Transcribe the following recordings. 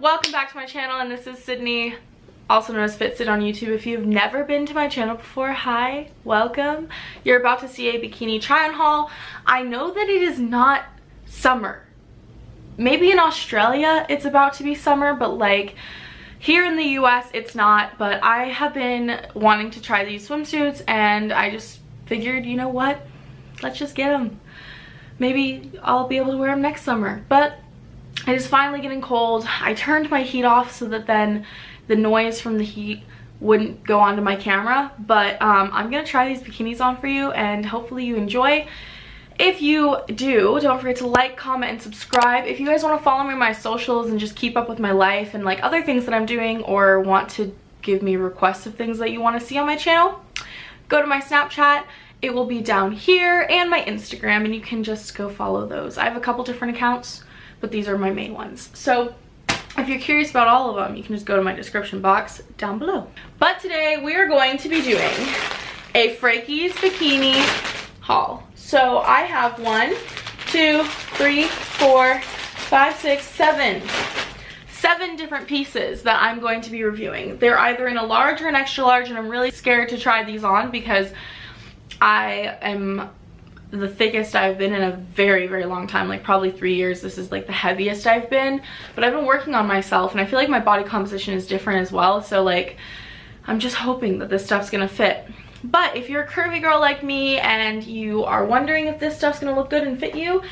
Welcome back to my channel and this is Sydney, also known as FitSid on YouTube. If you've never been to my channel before, hi, welcome. You're about to see a bikini try on haul. I know that it is not summer. Maybe in Australia it's about to be summer, but like here in the US it's not, but I have been wanting to try these swimsuits and I just figured, you know what, let's just get them. Maybe I'll be able to wear them next summer, but it is finally getting cold. I turned my heat off so that then the noise from the heat wouldn't go onto my camera. But um, I'm going to try these bikinis on for you and hopefully you enjoy. If you do, don't forget to like, comment, and subscribe. If you guys want to follow me on my socials and just keep up with my life and like other things that I'm doing or want to give me requests of things that you want to see on my channel, go to my Snapchat. It will be down here and my Instagram and you can just go follow those. I have a couple different accounts but these are my main ones. So if you're curious about all of them, you can just go to my description box down below. But today we are going to be doing a Frankies bikini haul. So I have one, two, three, four, five, six, seven seven different pieces that I'm going to be reviewing. They're either in a large or an extra large and I'm really scared to try these on because I am the thickest I've been in a very, very long time, like probably three years. This is like the heaviest I've been, but I've been working on myself and I feel like my body composition is different as well. So like, I'm just hoping that this stuff's gonna fit. But if you're a curvy girl like me and you are wondering if this stuff's gonna look good and fit you,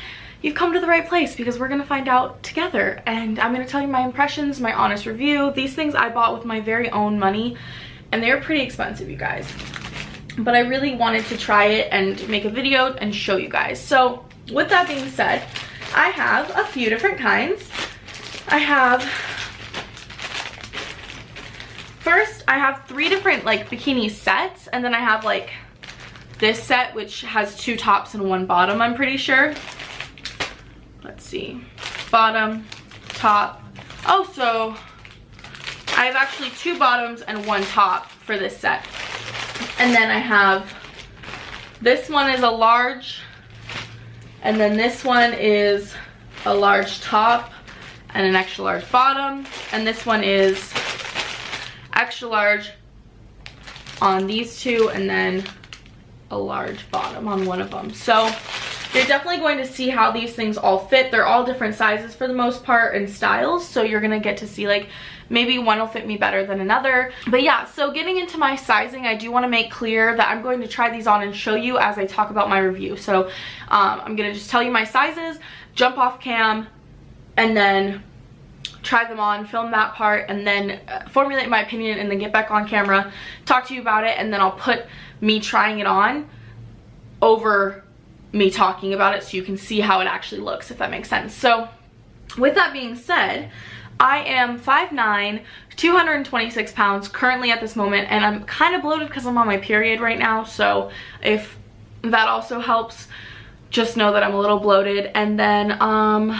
you've come to the right place because we're gonna find out together. And I'm gonna tell you my impressions, my honest review. These things I bought with my very own money and they're pretty expensive, you guys but I really wanted to try it and make a video and show you guys. So with that being said, I have a few different kinds. I have, first I have three different like bikini sets and then I have like this set which has two tops and one bottom I'm pretty sure. Let's see, bottom, top. Oh, so I have actually two bottoms and one top for this set. And then I have, this one is a large, and then this one is a large top and an extra large bottom. And this one is extra large on these two and then a large bottom on one of them. So you're definitely going to see how these things all fit. They're all different sizes for the most part and styles. So you're going to get to see like maybe one will fit me better than another. But yeah, so getting into my sizing, I do want to make clear that I'm going to try these on and show you as I talk about my review. So um, I'm going to just tell you my sizes, jump off cam, and then try them on, film that part, and then uh, formulate my opinion and then get back on camera, talk to you about it, and then I'll put me trying it on over me talking about it so you can see how it actually looks, if that makes sense. So with that being said, I am 5'9", 226 pounds currently at this moment, and I'm kind of bloated because I'm on my period right now, so if that also helps, just know that I'm a little bloated. And then um,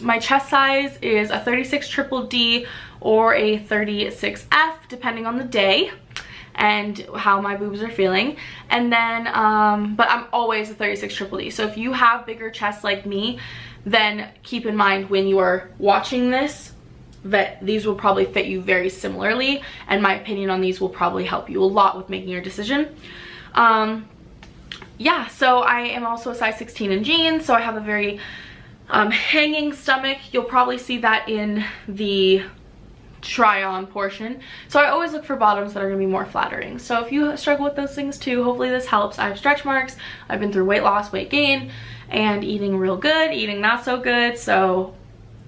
my chest size is a 36 triple D or a 36F, depending on the day and how my boobs are feeling. And then, um, but I'm always a 36 triple D. So if you have bigger chests like me, then keep in mind when you are watching this that these will probably fit you very similarly and my opinion on these will probably help you a lot with making your decision. Um, yeah, so I am also a size 16 in jeans, so I have a very um, hanging stomach. You'll probably see that in the try on portion. So I always look for bottoms that are to be more flattering. So if you struggle with those things too, hopefully this helps. I have stretch marks. I've been through weight loss, weight gain, and eating real good, eating not so good. So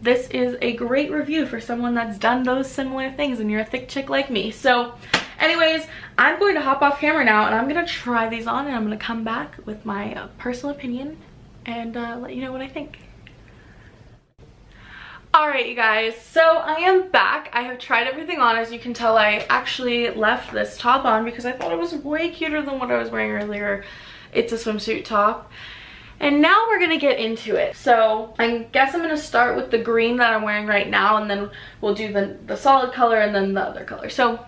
this is a great review for someone that's done those similar things and you're a thick chick like me. So anyways, I'm going to hop off camera now and I'm to try these on and I'm to come back with my uh, personal opinion and uh, let you know what I think. Alright you guys, so I am back. I have tried everything on. As you can tell, I actually left this top on because I thought it was way cuter than what I was wearing earlier. It's a swimsuit top. And now we're going to get into it. So I guess I'm going to start with the green that I'm wearing right now and then we'll do the, the solid color and then the other color. So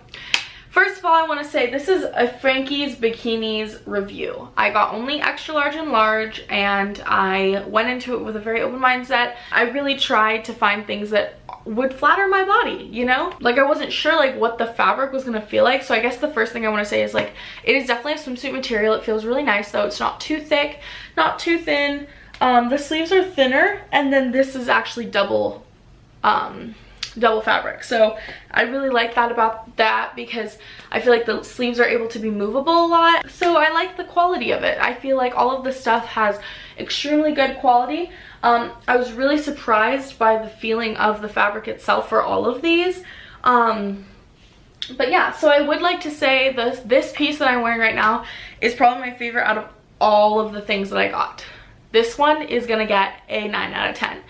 First of all, I want to say this is a Frankie's Bikinis review. I got only extra large and large and I went into it with a very open mindset. I really tried to find things that would flatter my body, you know? Like I wasn't sure like what the fabric was gonna feel like. So I guess the first thing I wanna say is like, it is definitely a swimsuit material. It feels really nice though. It's not too thick, not too thin. Um, the sleeves are thinner and then this is actually double um, double fabric. So I really like that about that because I feel like the sleeves are able to be movable a lot. So I like the quality of it. I feel like all of the stuff has extremely good quality. Um, I was really surprised by the feeling of the fabric itself for all of these. Um, but yeah, so I would like to say this, this piece that I'm wearing right now is probably my favorite out of all of the things that I got. This one is gonna get a 9 out of 10.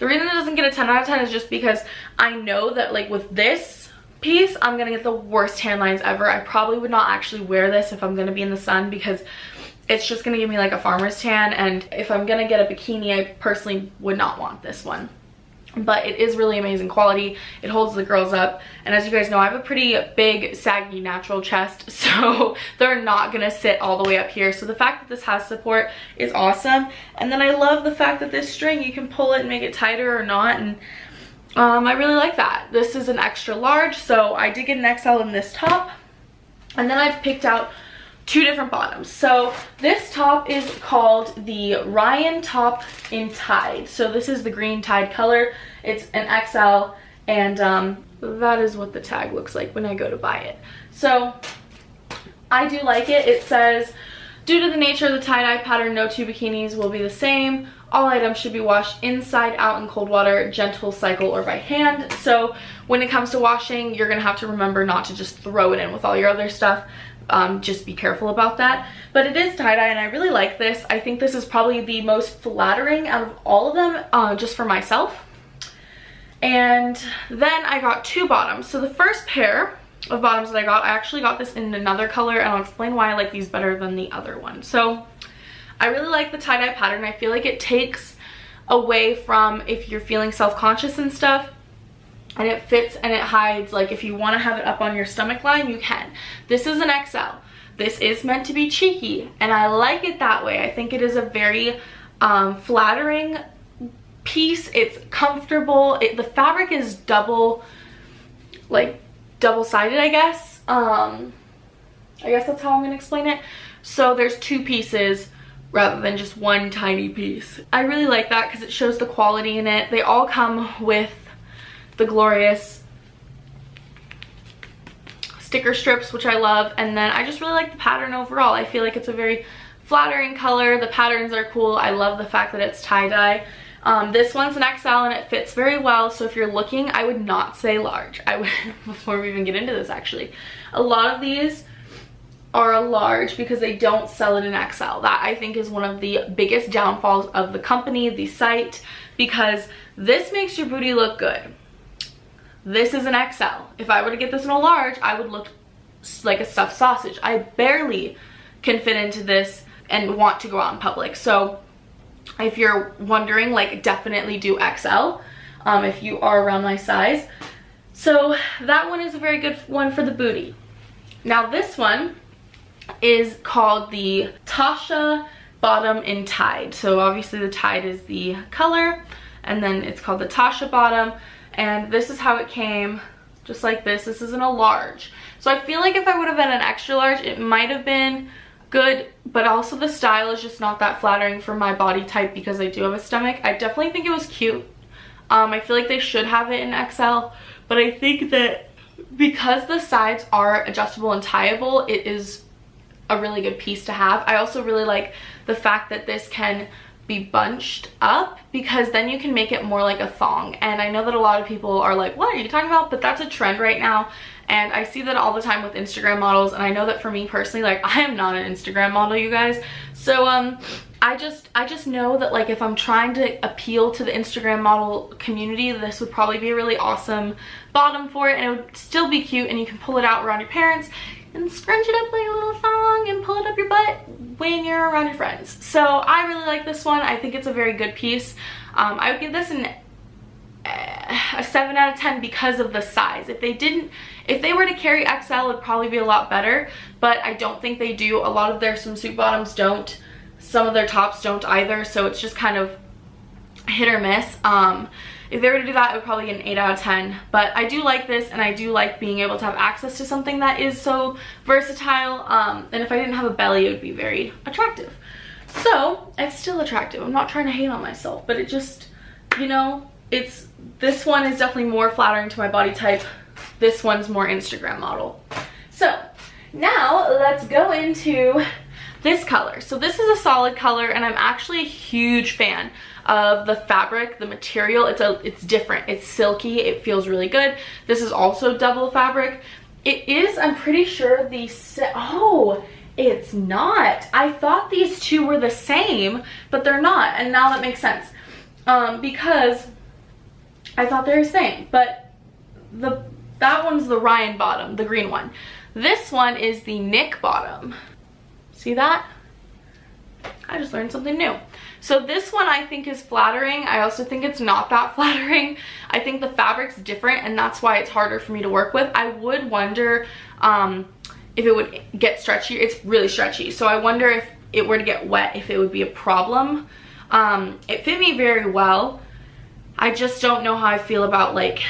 The reason it doesn't get a 10 out of 10 is just because I know that like with this piece, I'm gonna get the worst tan lines ever. I probably would not actually wear this if I'm gonna be in the sun because it's just gonna give me like a farmer's tan and if I'm gonna get a bikini, I personally would not want this one but it is really amazing quality. It holds the girls up. And as you guys know i have a pretty big saggy natural chest so they're not gonna sit all the way up here. So the fact that this has support is awesome. And then i love the fact that this string you can pull it and make it tighter or not. And um, i really like that. This is an extra large so i did get an xl in this top. And then i've picked out two different bottoms. So this top is called the Ryan top in Tide. So this is the green Tide color. It's an XL and um, that is what the tag looks like when I go to buy it. So I do like it. It says, due to the nature of the tie-dye pattern, no two bikinis will be the same. All items should be washed inside out in cold water, gentle cycle, or by hand. So when it comes to washing, you're gonna have to remember not to just throw it in with all your other stuff um, just be careful about that. But it is tie-dye and I really like this. I think this is probably the most flattering out of all of them uh, just for myself. And then I got two bottoms. So the first pair of bottoms that I got, I actually got this in another color and I'll explain why I like these better than the other one. So I really like the tie-dye pattern. I feel like it takes away from if you're feeling self-conscious and stuff and it fits and it hides like if you want to have it up on your stomach line you can. This is an xl this is meant to be cheeky and i like it that way. I think it is a very um, flattering piece. It's comfortable. It, the fabric is double like double-sided i guess. Um i guess that's how i'm gonna explain it. So there's two pieces rather than just one tiny piece. I really like that because it shows the quality in it. They all come with the glorious sticker strips which I love and then I just really like the pattern overall. I feel like it's a very flattering color. The patterns are cool. I love the fact that it's tie-dye. Um, this one's an XL and it fits very well so if you're looking I would not say large. I would before we even get into this actually. A lot of these are a large because they don't sell it in XL. That I think is one of the biggest downfalls of the company, the site, because this makes your booty look good. This is an XL. If I were to get this in a large, I would look like a stuffed sausage. I barely can fit into this and want to go out in public. So if you're wondering, like definitely do XL um, if you are around my size. So that one is a very good one for the booty. Now this one is called the Tasha Bottom in Tide. So obviously the Tide is the color and then it's called the Tasha Bottom and this is how it came just like this. This isn't a large. So i feel like if i would have been an extra large it might have been good but also the style is just not that flattering for my body type because i do have a stomach. I definitely think it was cute. Um, i feel like they should have it in xl but i think that because the sides are adjustable and tieable it is a really good piece to have. I also really like the fact that this can be bunched up because then you can make it more like a thong. And I know that a lot of people are like what are you talking about? But that's a trend right now. And I see that all the time with Instagram models. And I know that for me personally like I am not an Instagram model you guys. So um I just I just know that like if I'm trying to appeal to the Instagram model community this would probably be a really awesome bottom for it. And it would still be cute and you can pull it out around your parents and scrunch it up like a little thong and pull it up your butt when you're around your friends. So I really like this one. I think it's a very good piece. Um, I would give this an, uh, a 7 out of 10 because of the size. If they didn't, if they were to carry XL, it would probably be a lot better, but I don't think they do. A lot of their swimsuit bottoms don't. Some of their tops don't either, so it's just kind of hit or miss. Um, if they were to do that, it would probably get an 8 out of 10. But I do like this, and I do like being able to have access to something that is so versatile. Um, and if I didn't have a belly, it would be very attractive. So, it's still attractive. I'm not trying to hate on myself, but it just, you know, it's, this one is definitely more flattering to my body type. This one's more Instagram model. So, now let's go into this color. So this is a solid color and I'm actually a huge fan of the fabric, the material. It's a it's different. It's silky. It feels really good. This is also double fabric. It is, I'm pretty sure the oh, it's not. I thought these two were the same, but they're not. And now that makes sense. Um, because I thought they were the same, but the that one's the Ryan bottom, the green one. This one is the Nick bottom. See that? I just learned something new. So this one I think is flattering. I also think it's not that flattering. I think the fabric's different and that's why it's harder for me to work with. I would wonder um, if it would get stretchy. It's really stretchy. So I wonder if it were to get wet, if it would be a problem. Um, it fit me very well. I just don't know how I feel about like,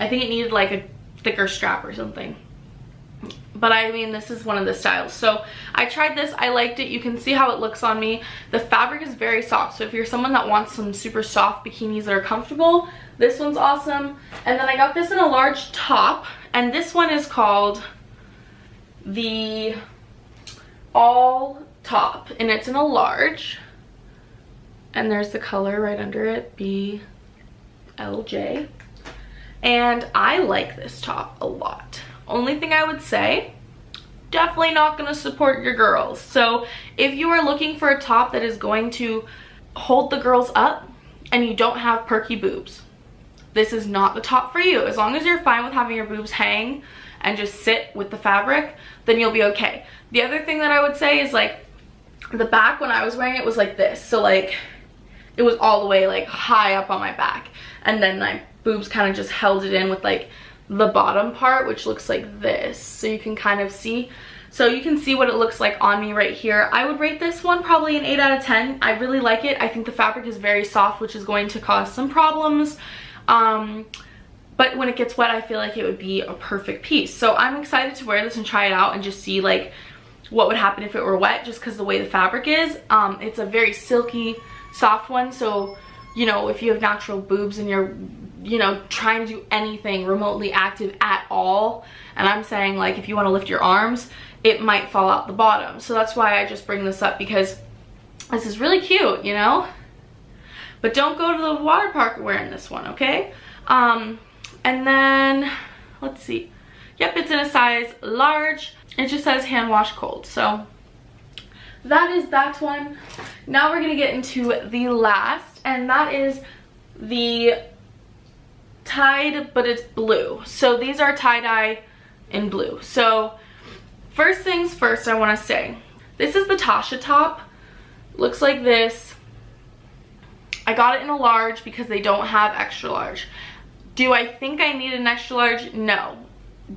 I think it needed like a thicker strap or something but I mean this is one of the styles. So I tried this I liked it you can see how it looks on me. The fabric is very soft so if you're someone that wants some super soft bikinis that are comfortable this one's awesome. And then I got this in a large top and this one is called the all top and it's in a large. And there's the color right under it BLJ and I like this top a lot only thing I would say, definitely not going to support your girls. So if you are looking for a top that is going to hold the girls up and you don't have perky boobs, this is not the top for you. As long as you're fine with having your boobs hang and just sit with the fabric, then you'll be okay. The other thing that I would say is like the back when I was wearing it was like this. So like it was all the way like high up on my back and then my boobs kind of just held it in with like the bottom part which looks like this. So you can kind of see. So you can see what it looks like on me right here. I would rate this one probably an 8 out of 10 i really like it. I think the fabric is very soft which is going to cause some problems. Um but when it gets wet i feel like it would be a perfect piece. So i'm excited to wear this and try it out and just see like what would happen if it were wet just because the way the fabric is. Um it's a very silky soft one. So you know if you have natural boobs and you're you know, trying to do anything remotely active at all. And I'm saying like if you want to lift your arms, it might fall out the bottom. So that's why I just bring this up because this is really cute, you know? But don't go to the water park wearing this one, okay? Um, and then, let's see. Yep, it's in a size large. It just says hand wash cold. So that is that one. Now we're gonna get into the last, and that is the tied, but it's blue. So these are tie-dye in blue. So first things first, I want to say, this is the Tasha top. Looks like this. I got it in a large because they don't have extra large. Do I think I need an extra large? No.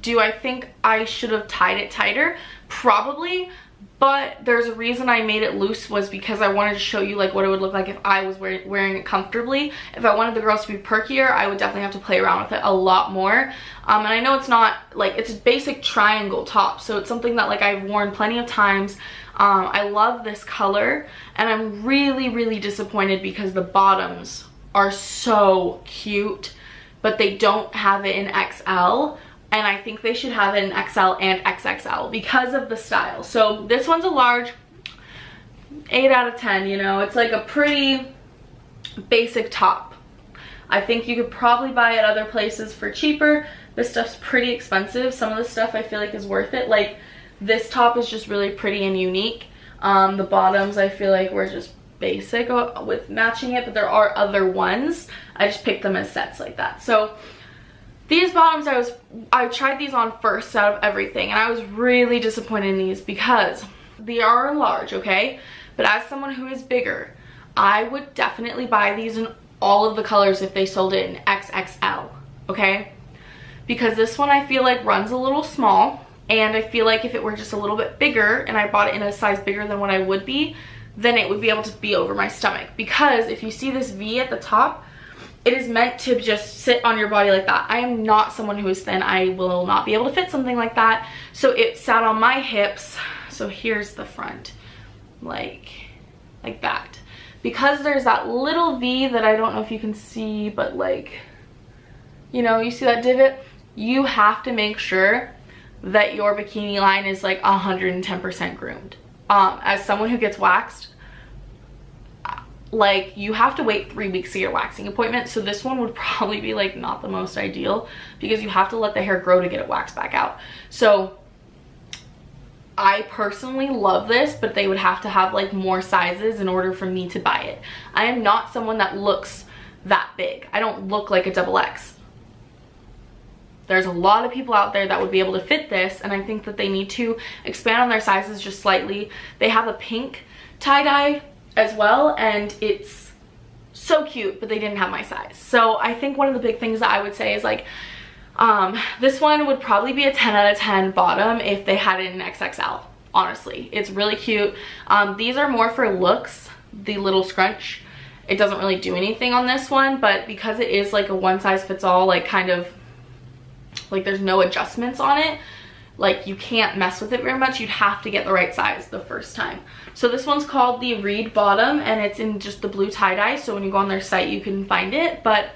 Do I think I should have tied it tighter? Probably, but there's a reason I made it loose was because I wanted to show you like what it would look like if I was wear wearing it comfortably. If I wanted the girls to be perkier, I would definitely have to play around with it a lot more. Um, and I know it's not like it's a basic triangle top, so it's something that like I've worn plenty of times. Um, I love this color and I'm really, really disappointed because the bottoms are so cute, but they don't have it in XL and I think they should have in XL and XXL because of the style. So this one's a large, 8 out of 10, you know, it's like a pretty basic top. I think you could probably buy it other places for cheaper. This stuff's pretty expensive. Some of the stuff I feel like is worth it. Like this top is just really pretty and unique. Um, the bottoms I feel like were just basic with matching it, but there are other ones. I just picked them as sets like that. So these bottoms, I was I tried these on first out of everything, and I was really disappointed in these because they are large, okay? But as someone who is bigger, I would definitely buy these in all of the colors if they sold it in XXL, okay? Because this one I feel like runs a little small and I feel like if it were just a little bit bigger and I bought it in a size bigger than what I would be, then it would be able to be over my stomach. Because if you see this V at the top, it is meant to just sit on your body like that. I am not someone who is thin. I will not be able to fit something like that. So it sat on my hips. So here's the front, like, like that. Because there's that little V that I don't know if you can see, but like, you know, you see that divot? You have to make sure that your bikini line is like 110% groomed. Um, as someone who gets waxed, like you have to wait three weeks to your waxing appointment so this one would probably be like not the most ideal because you have to let the hair grow to get it waxed back out so I personally love this, but they would have to have like more sizes in order for me to buy it. I am not someone that looks that big. I don't look like a double X. There's a lot of people out there that would be able to fit this and I think that they need to expand on their sizes just slightly. They have a pink tie-dye as well and it's so cute but they didn't have my size. So i think one of the big things that i would say is like um this one would probably be a 10 out of 10 bottom if they had it in xxl honestly. It's really cute. Um these are more for looks the little scrunch. It doesn't really do anything on this one but because it is like a one size fits all like kind of like there's no adjustments on it like you can't mess with it very much. You'd have to get the right size the first time. So this one's called the reed bottom and it's in just the blue tie-dye so when you go on their site you can find it. But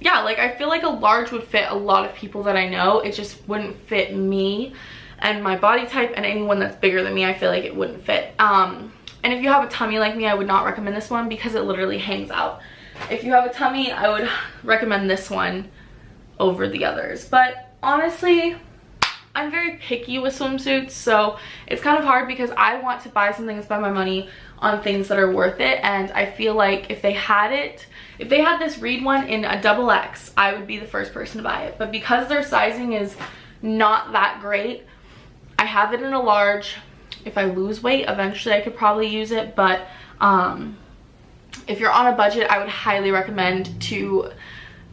yeah like i feel like a large would fit a lot of people that i know. It just wouldn't fit me and my body type and anyone that's bigger than me i feel like it wouldn't fit. Um and if you have a tummy like me i would not recommend this one because it literally hangs out. If you have a tummy i would recommend this one over the others. But honestly I'm very picky with swimsuits, so it's kind of hard because I want to buy something and spend my money on things that are worth it. And I feel like if they had it, if they had this Reed one in a double X, I would be the first person to buy it. But because their sizing is not that great, I have it in a large. If I lose weight, eventually I could probably use it. But um, if you're on a budget, I would highly recommend to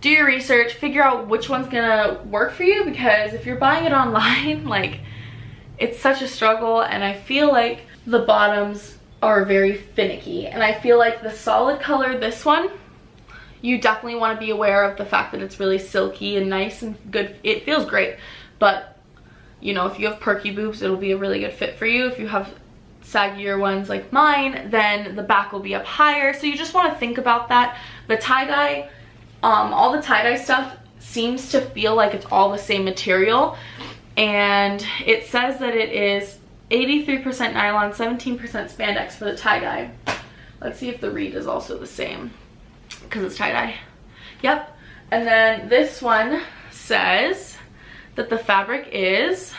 do your research, figure out which one's gonna work for you because if you're buying it online, like it's such a struggle and I feel like the bottoms are very finicky and I feel like the solid color, this one, you definitely want to be aware of the fact that it's really silky and nice and good. It feels great, but you know, if you have perky boobs, it'll be a really good fit for you. If you have saggier ones like mine, then the back will be up higher. So you just want to think about that. The tie-dye um, all the tie-dye stuff seems to feel like it's all the same material and it says that it is 83% nylon, 17% spandex for the tie-dye. Let's see if the reed is also the same because it's tie-dye. Yep. And then this one says that the fabric is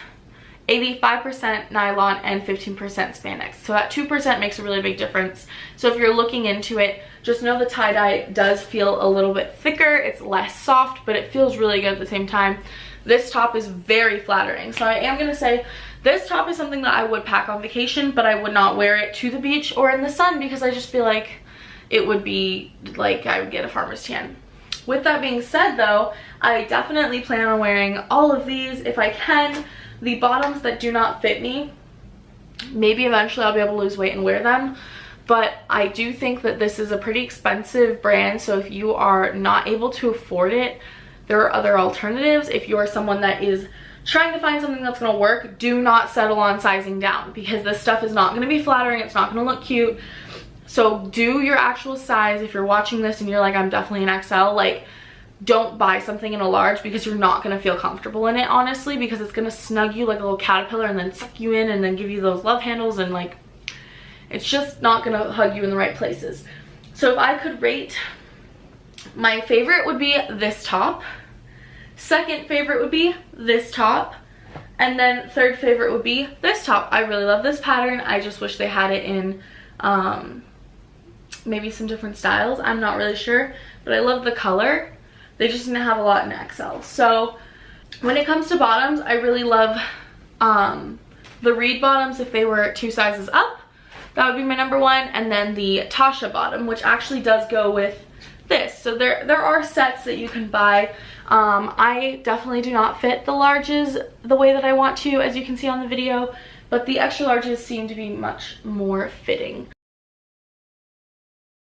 85% nylon and 15% spandex. So that 2% makes a really big difference. So if you're looking into it, just know the tie-dye does feel a little bit thicker. It's less soft, but it feels really good at the same time. This top is very flattering. So I am going to say this top is something that I would pack on vacation, but I would not wear it to the beach or in the sun because I just feel like it would be like I would get a farmer's tan. With that being said though, I definitely plan on wearing all of these if I can. The bottoms that do not fit me, maybe eventually I'll be able to lose weight and wear them. But I do think that this is a pretty expensive brand so if you are not able to afford it there are other alternatives. If you are someone that is trying to find something that's going to work do not settle on sizing down because this stuff is not going to be flattering it's not going to look cute. So do your actual size. If you're watching this and you're like I'm definitely an XL like don't buy something in a large because you're not going to feel comfortable in it honestly because it's going to snug you like a little caterpillar and then suck you in and then give you those love handles and like it's just not gonna hug you in the right places. So if I could rate, my favorite would be this top. Second favorite would be this top. And then third favorite would be this top. I really love this pattern. I just wish they had it in um, maybe some different styles. I'm not really sure, but I love the color. They just didn't have a lot in XL. So when it comes to bottoms, I really love um, the Reed bottoms if they were two sizes up That would be my number one. And then the Tasha bottom, which actually does go with this. So there, there are sets that you can buy. Um, I definitely do not fit the larges the way that I want to, as you can see on the video, but the extra larges seem to be much more fitting.